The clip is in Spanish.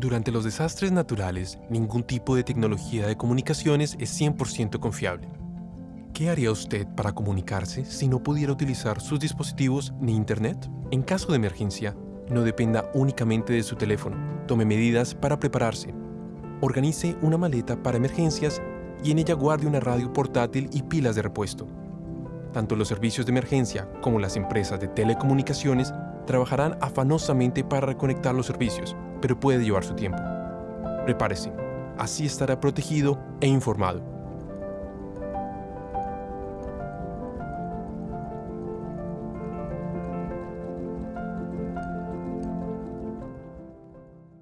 Durante los desastres naturales, ningún tipo de tecnología de comunicaciones es 100% confiable. ¿Qué haría usted para comunicarse si no pudiera utilizar sus dispositivos ni Internet? En caso de emergencia, no dependa únicamente de su teléfono. Tome medidas para prepararse. Organice una maleta para emergencias y en ella guarde una radio portátil y pilas de repuesto. Tanto los servicios de emergencia como las empresas de telecomunicaciones trabajarán afanosamente para reconectar los servicios, pero puede llevar su tiempo. Prepárese, así estará protegido e informado.